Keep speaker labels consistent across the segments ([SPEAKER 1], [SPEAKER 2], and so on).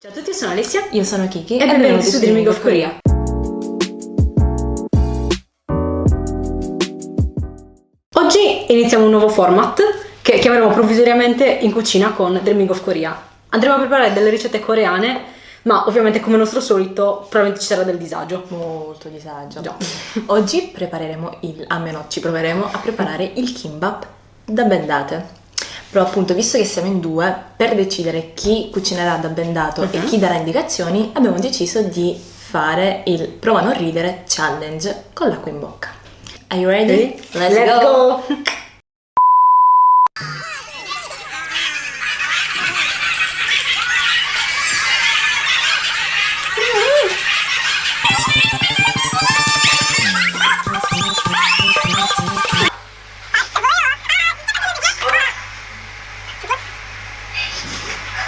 [SPEAKER 1] Ciao a tutti, io sono Alessia
[SPEAKER 2] Io sono Kiki
[SPEAKER 1] e benvenuti su Dreaming of Korea. Oggi iniziamo un nuovo format che chiameremo provvisoriamente in cucina con Dreaming of Korea. Andremo a preparare delle ricette coreane, ma ovviamente come nostro solito probabilmente ci sarà del disagio.
[SPEAKER 2] Molto disagio.
[SPEAKER 1] Già.
[SPEAKER 2] Oggi prepareremo il, almeno ci proveremo a preparare il kimbap da bendate. Però appunto, visto che siamo in due, per decidere chi cucinerà da bendato e
[SPEAKER 1] Mhm.
[SPEAKER 2] chi darà indicazioni, abbiamo deciso di fare il prova a non ridere challenge con l'acqua in bocca. Are you ready?
[SPEAKER 1] Let's, go! Bene.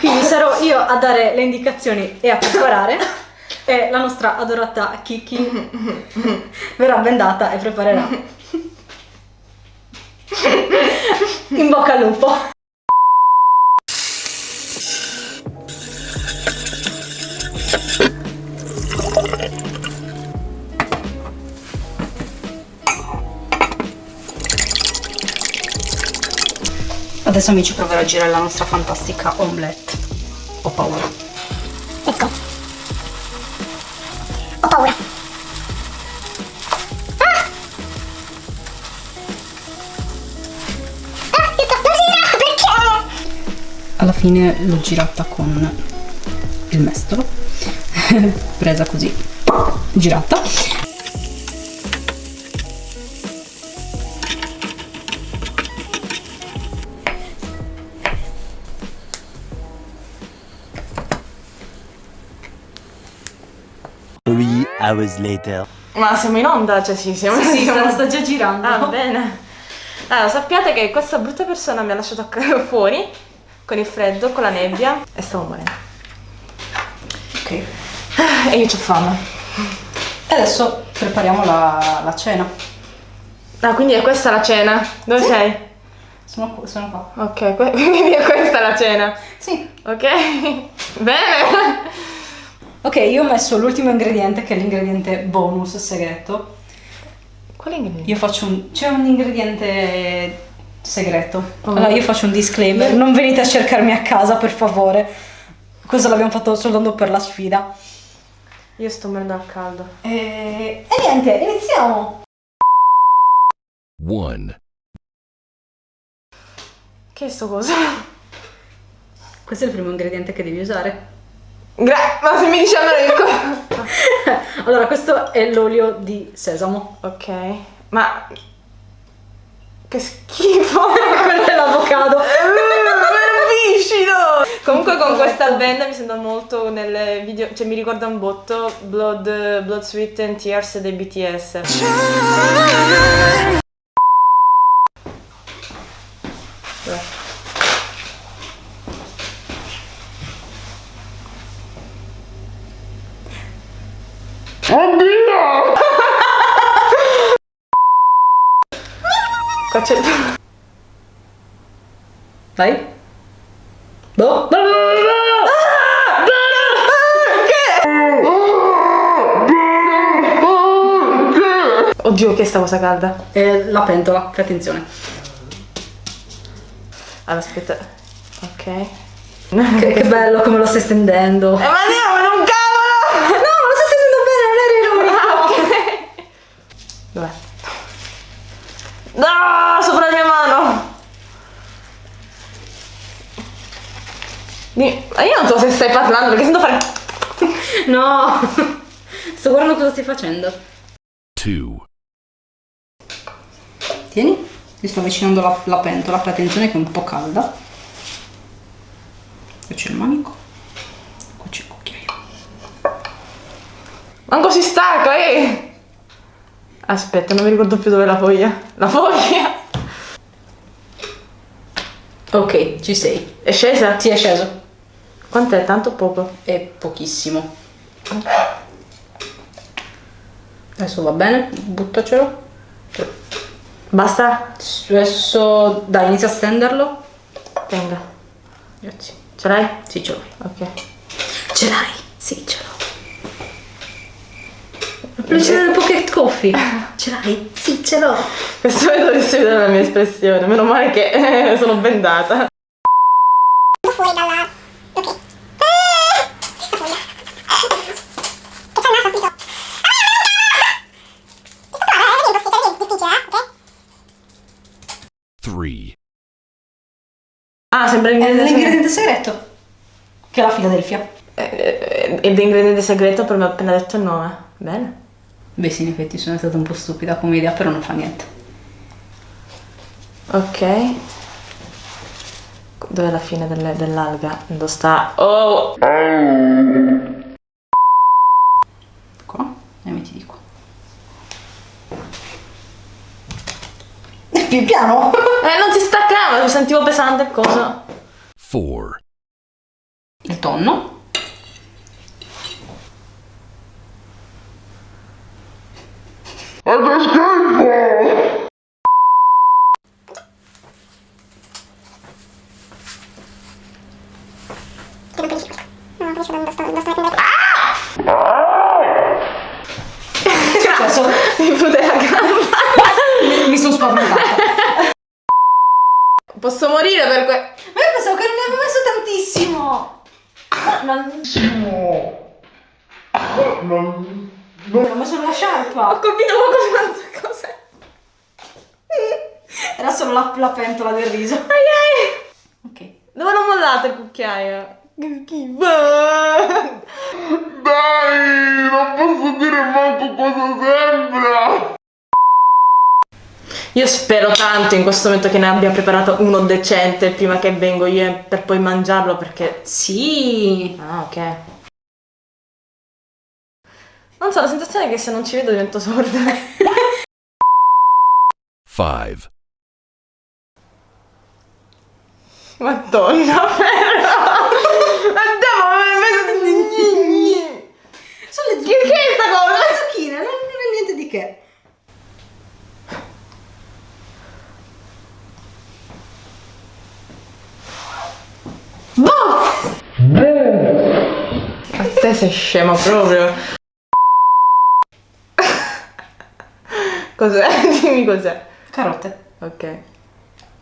[SPEAKER 1] Quindi sarò io a dare le indicazioni e a preparare e la nostra adorata Kiki verrà bendata e preparerà. In bocca al lupo. Adesso amici proverò a girare la nostra fantastica omelette. Paura.
[SPEAKER 3] Let's go. Ho paura. Ah! Ah, gira, perché?
[SPEAKER 1] Alla fine l'ho girata con il mestolo. Presa così. Girata.
[SPEAKER 4] Hours later.
[SPEAKER 2] Ma siamo in onda? Cioè sì, siamo
[SPEAKER 1] Sì,
[SPEAKER 2] siamo-
[SPEAKER 1] sta, sta già girando.
[SPEAKER 2] Ah, bene. Allora, sappiate che questa brutta persona mi ha lasciato fuori con il freddo, con la nebbia e stavo morendo.
[SPEAKER 1] Ok.
[SPEAKER 2] E io ho fame.
[SPEAKER 1] E adesso prepariamo la, la cena.
[SPEAKER 2] Ah, quindi è questa la cena? Dove sei?
[SPEAKER 1] Sono, qua- sono qua.
[SPEAKER 2] Ok, quindi è questa la cena.
[SPEAKER 1] Sì.
[SPEAKER 2] Ok? Bene.
[SPEAKER 1] Ok, io ho messo l'ultimo ingrediente che è l'ingrediente bonus segreto.
[SPEAKER 2] Qual è il
[SPEAKER 1] Io faccio un... c'è un ingrediente segreto.
[SPEAKER 2] Oh.
[SPEAKER 1] Allora io faccio un disclaimer, non venite a cercarmi a casa per favore. Questo l'abbiamo fatto soltanto per la sfida.
[SPEAKER 2] Io sto morendo al caldo.
[SPEAKER 1] E, e niente, iniziamo!
[SPEAKER 4] One.
[SPEAKER 2] Che è sto coso?
[SPEAKER 1] Questo è il primo ingrediente che devi usare.
[SPEAKER 2] Gra- ma se mi dici allora il
[SPEAKER 1] allora, questo è l'olio di sesamo.
[SPEAKER 2] Ok, ma... Che schifo!
[SPEAKER 1] Quello è l'avocado.
[SPEAKER 2] È viscido! Comunque con questa band mi sembra molto nel video, cioè mi ricorda un botto Blood, Blood Sweat and Tears dei BTS. C'è...
[SPEAKER 1] Vai. Boh.
[SPEAKER 2] Oddio, che è sta cosa calda?
[SPEAKER 1] E la pentola, fai attenzione.
[SPEAKER 2] Allora, aspetta. Ok.
[SPEAKER 1] Che, che bello come lo stai stendendo.
[SPEAKER 2] Eh, ma andiamo, non cavolo!
[SPEAKER 1] No, lo stai stendendo bene, non era ironico.
[SPEAKER 2] Dov'è? No, sopra la mia mano! Dimmi- ma io non so se stai parlando perché sento fare...
[SPEAKER 1] No. Sto guardando cosa stai facendo.
[SPEAKER 4] Two.
[SPEAKER 1] Tieni, mi sto avvicinando la, la pentola, fai attenzione che è un po' calda. Qui c'è il manico. Qui c'è il cucchiaio.
[SPEAKER 2] Manco si stacca, eh! Aspetta, non mi ricordo più dove è la foglia. La foglia!
[SPEAKER 1] Ok, ci sei.
[SPEAKER 2] È scesa?
[SPEAKER 1] Sì, è sceso.
[SPEAKER 2] Quant'è? Tanto o poco?
[SPEAKER 1] È pochissimo. Adesso va bene, buttacelo.
[SPEAKER 2] Basta?
[SPEAKER 1] Adesso, dai, inizia a stenderlo.
[SPEAKER 2] Tenga.
[SPEAKER 1] Grazie.
[SPEAKER 2] Ce l'hai?
[SPEAKER 1] Sì, ce l'hai.
[SPEAKER 2] Ok.
[SPEAKER 1] Ce l'hai? Sì, ce l'ho. Del Pocket Coffee. Ce l'hai? Sì, ce l'ho.
[SPEAKER 2] Questo dovresti vedere la mia espressione. Meno male che eh, sono bendata.
[SPEAKER 3] fuori dalla... Ok. Eh, che fuori. Che c'è il naso qui sotto. Ah, Questo qua è difficile, eh? Ok?
[SPEAKER 4] 3.
[SPEAKER 2] Ah, sembra
[SPEAKER 1] È
[SPEAKER 2] l'ingrediente
[SPEAKER 1] l'ingrediente segreto. Che è la Philadelphia.
[SPEAKER 2] Eh, Ed è l'ingrediente segreto, però mi ha appena detto il nome. Bene.
[SPEAKER 1] Beh sì, in effetti sono stata un po' stupida come idea, però non fa niente.
[SPEAKER 2] Ok. Dov'è la fine delle- dell'alga? Dove sta? Oh!
[SPEAKER 1] Qua e metti di qua. Più piano!
[SPEAKER 2] Eh, non si staccava, mi sentivo pesante il coso.
[SPEAKER 4] 4.
[SPEAKER 1] Il tonno.
[SPEAKER 3] Questo. Questo mettendo...
[SPEAKER 1] Che è successo?
[SPEAKER 2] Mi fute la gamba.
[SPEAKER 1] Mi sono spaventata.
[SPEAKER 2] Posso morire per que...
[SPEAKER 1] Ma io pensavo che non ne avevo messo tantissimo. Ma non... Non ho messo la sciarpa.
[SPEAKER 2] Ho colpito qualcosa. Cos'è?
[SPEAKER 1] Era solo la, la pentola del riso.
[SPEAKER 2] Ai ai.
[SPEAKER 1] Ok.
[SPEAKER 2] Dove l'ho mollato il cucchiaio? Che schifo.
[SPEAKER 5] Dai, non posso dire manco cosa sembra.
[SPEAKER 2] Io spero tanto in questo momento che ne abbia preparato uno decente prima che vengo io per poi mangiarlo perché...
[SPEAKER 1] Sì.
[SPEAKER 2] Ah, ok. Non so, la sensazione è che se non ci vedo divento sorda.
[SPEAKER 4] 5.
[SPEAKER 2] Madonna, però! Andiamo,
[SPEAKER 1] Sono le
[SPEAKER 2] Che che è sta cosa?
[SPEAKER 1] Zucchine, non, non è niente di che.
[SPEAKER 2] A te sei scema proprio. Cos'è? Dimmi cos'è.
[SPEAKER 1] Carote.
[SPEAKER 2] Ok.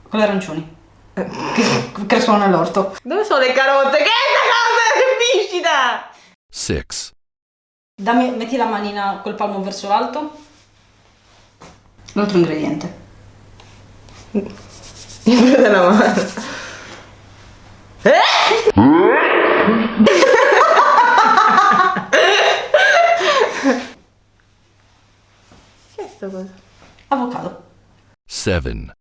[SPEAKER 1] Con le arancioni. Che crescono nell'orto.
[SPEAKER 2] Dove sono le carote? Che è sta cosa? Che viscida!
[SPEAKER 4] 6.
[SPEAKER 1] Dammi, metti la manina col palmo verso l'alto. L'altro ingrediente.
[SPEAKER 2] Il pelo della mano. Che è sta cosa?
[SPEAKER 1] Avocado.
[SPEAKER 4] 7.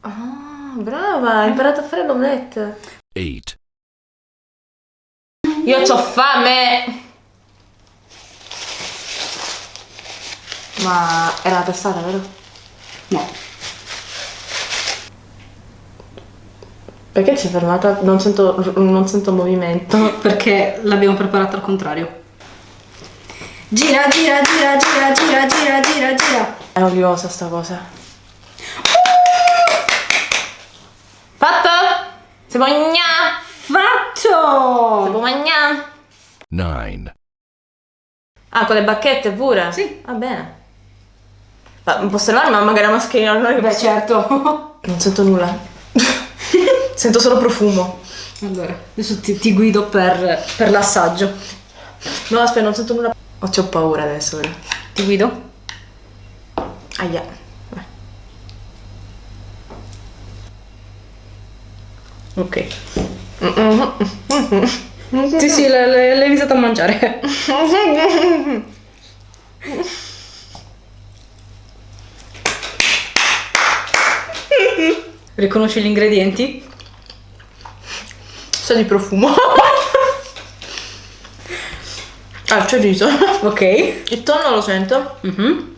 [SPEAKER 2] Ah, brava, hai imparato a fare l'omelette.
[SPEAKER 4] 8.
[SPEAKER 2] Io ho fame! Ma era la testata, vero?
[SPEAKER 1] No.
[SPEAKER 2] Perché si è fermata? Non sento, non sento movimento.
[SPEAKER 1] Perché l'abbiamo preparata al contrario. Gira, gira, gira, gira, gira, gira, gira, gira.
[SPEAKER 2] È oliosa sta cosa. Fatto? Si può mangiare? Si
[SPEAKER 1] Fatto!
[SPEAKER 2] può mangiare?
[SPEAKER 4] 9.
[SPEAKER 2] Ah, con le bacchette pure?
[SPEAKER 1] Sì.
[SPEAKER 2] Va bene. Ma posso levare ma magari la mascherina? Non, è che
[SPEAKER 1] Beh,
[SPEAKER 2] posso-
[SPEAKER 1] certo.
[SPEAKER 2] non sento nulla. Sento solo profumo.
[SPEAKER 1] allora, adesso ti, ti guido per, per l'assaggio.
[SPEAKER 2] No, aspetta, non sento nulla. Oh, c'ho paura adesso. ora.
[SPEAKER 1] Ti guido?
[SPEAKER 2] Aia. Vai.
[SPEAKER 1] Ok. Sì, sì, l'hai iniziato a mangiare. Riconosci gli ingredienti?
[SPEAKER 2] Sa di profumo. ah, c'è riso.
[SPEAKER 1] Ok.
[SPEAKER 2] Il tonno lo sento.
[SPEAKER 1] Mhm.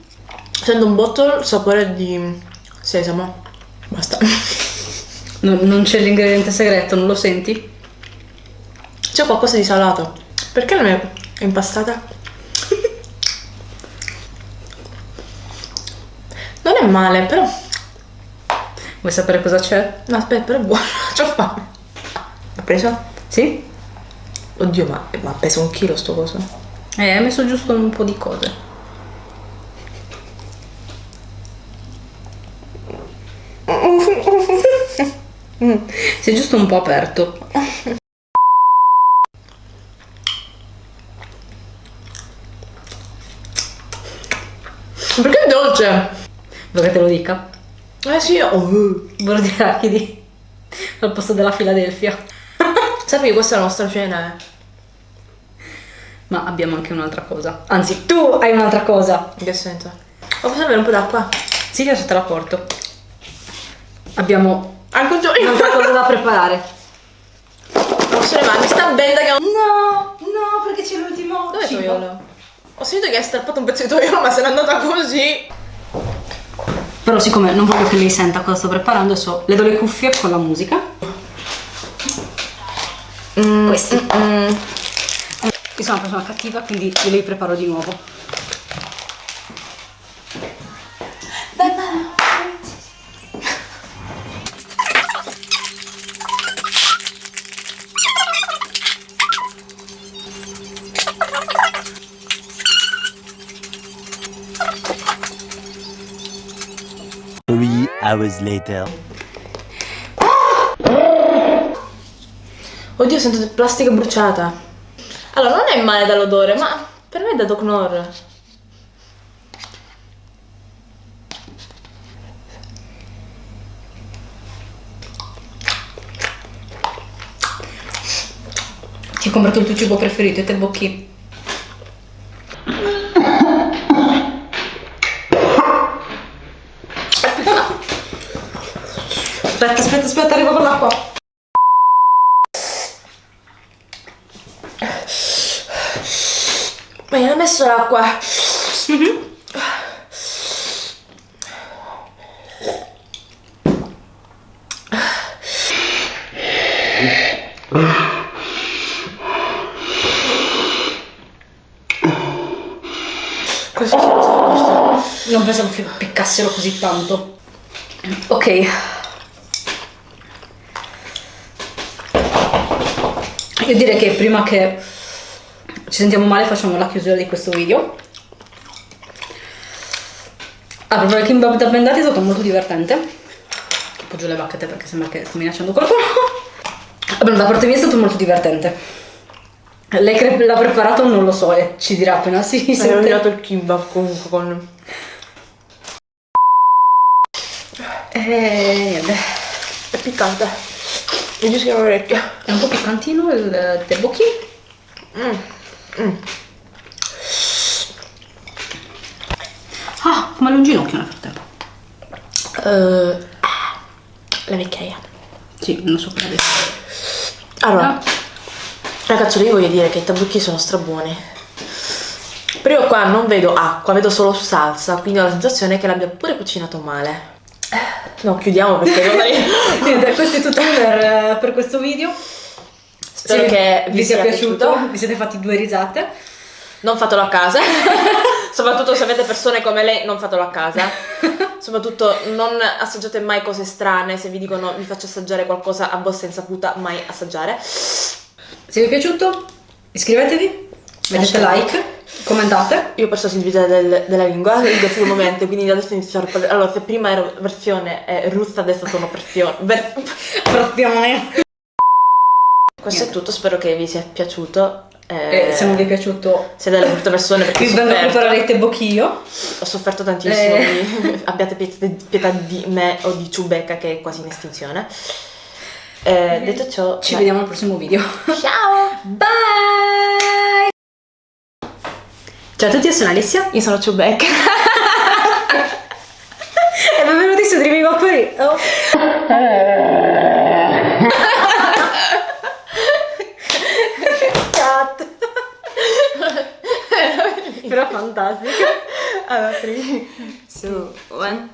[SPEAKER 2] Sento un botto il sapore di sesamo. Basta.
[SPEAKER 1] Non, non c'è l'ingrediente segreto, non lo senti?
[SPEAKER 2] C'è qualcosa di salato. Perché non è impastata? Non è male, però.
[SPEAKER 1] Vuoi sapere cosa c'è?
[SPEAKER 2] No, aspetta, però è buono. C'ho fame. Ha preso?
[SPEAKER 1] Sì?
[SPEAKER 2] Oddio, ma, ma pesa un chilo sto coso.
[SPEAKER 1] Eh, hai messo giusto un po' di cose. Sei giusto un po' aperto.
[SPEAKER 2] Perché è dolce?
[SPEAKER 1] Vuoi che te lo dica?
[SPEAKER 2] Eh sì, oh.
[SPEAKER 1] Burro di arachidi al posto della Filadelfia.
[SPEAKER 2] Sappi che questa è la nostra cena, eh.
[SPEAKER 1] Ma abbiamo anche un'altra cosa. Anzi, tu hai un'altra cosa.
[SPEAKER 2] In che senso? Oh, posso avere un po' d'acqua?
[SPEAKER 1] Sì, adesso te la porto. Abbiamo
[SPEAKER 2] Anche un giorno.
[SPEAKER 1] un'altra cosa da preparare.
[SPEAKER 2] Posso le mani? Sta benda che ho...
[SPEAKER 1] No, no, perché c'è l'ultimo
[SPEAKER 2] Dove è
[SPEAKER 1] cibo.
[SPEAKER 2] toiolo? Ho sentito che hai strappato un pezzo di toiolo, ma se n'è andata così.
[SPEAKER 1] Però siccome non voglio che lei senta cosa sto preparando, adesso le do le cuffie con la musica. Questi.
[SPEAKER 2] Mm.
[SPEAKER 1] Io sono una persona cattiva, quindi glieli preparo di nuovo.
[SPEAKER 6] Three hours later.
[SPEAKER 2] Oddio, sento plastica bruciata. Allora, non è male dall'odore, ma per me è da Doc Nor.
[SPEAKER 1] Ti ho comprato il tuo cibo preferito e te bocchi. Aspetta, aspetta, aspetta, arrivo con l'acqua.
[SPEAKER 2] Ma gli hanno messo l'acqua. Cosa cosa questo?
[SPEAKER 1] Non pensavo che piccassero così tanto. Ok. Io direi che prima che ci sentiamo male facciamo la chiusura di questo video. Ah, proprio il kimbap da bendati è stato molto divertente. Appoggio le bacchette perché sembra che sto minacciando qualcuno. Vabbè, da parte mia è stato molto divertente. Lei che l'ha preparato non lo so e ci dirà appena si
[SPEAKER 2] Hai
[SPEAKER 1] sente.
[SPEAKER 2] rovinato il kimbap comunque con...
[SPEAKER 1] E niente.
[SPEAKER 2] È piccante. Mi giusto l'orecchio.
[SPEAKER 1] È un po' piccantino il tteokbokki. Ah, come un ginocchio nel frattempo.
[SPEAKER 2] Eh, la vecchiaia.
[SPEAKER 1] Sì, non so cosa dire.
[SPEAKER 2] Allora,
[SPEAKER 1] Ah.
[SPEAKER 2] ragazzi, io voglio dire che i tabacchi sono strabuoni. Però io qua non vedo acqua, vedo solo salsa, quindi ho la sensazione che l'abbia pure cucinato male. No, chiudiamo perché magari...
[SPEAKER 1] Niente, questo è tutto per, per questo video.
[SPEAKER 2] Spero
[SPEAKER 1] Se
[SPEAKER 2] che vi,
[SPEAKER 1] sia piaciuto. Vi siete fatti due risate.
[SPEAKER 2] Non fatelo a casa. Soprattutto se avete persone come lei, non fatelo a casa. Soprattutto non assaggiate mai cose strane. Se vi dicono vi faccio assaggiare qualcosa a vostra insaputa, mai assaggiare.
[SPEAKER 1] Se vi è piaciuto, iscrivetevi, mettete like, commentate.
[SPEAKER 2] Io ho perso la sensibilità del- della lingua in questo momento, quindi adesso inizio a parlare. Allora, se prima ero versione eh, russa, adesso sono versione. ver-
[SPEAKER 1] Frazione.
[SPEAKER 2] Questo è tutto, spero che vi sia piaciuto.
[SPEAKER 1] E
[SPEAKER 2] Eh,
[SPEAKER 1] se non vi è piaciuto,
[SPEAKER 2] siete delle brutte persone perché
[SPEAKER 1] vi il tteokbokki
[SPEAKER 2] Ho sofferto tantissimo.
[SPEAKER 1] Eh.
[SPEAKER 2] Abbiate pietà, di me o di Ciubecca che è quasi in estinzione. Eh, detto ciò,
[SPEAKER 1] Ci
[SPEAKER 2] dai.
[SPEAKER 1] vediamo al prossimo video.
[SPEAKER 2] Ciao!
[SPEAKER 1] Bye! Ciao a tutti, io sono Alessia
[SPEAKER 2] Io sono Ciubecca.
[SPEAKER 1] e benvenuti su Dreaming Query. Oh. пирофантастика.
[SPEAKER 2] Она три. Все, one.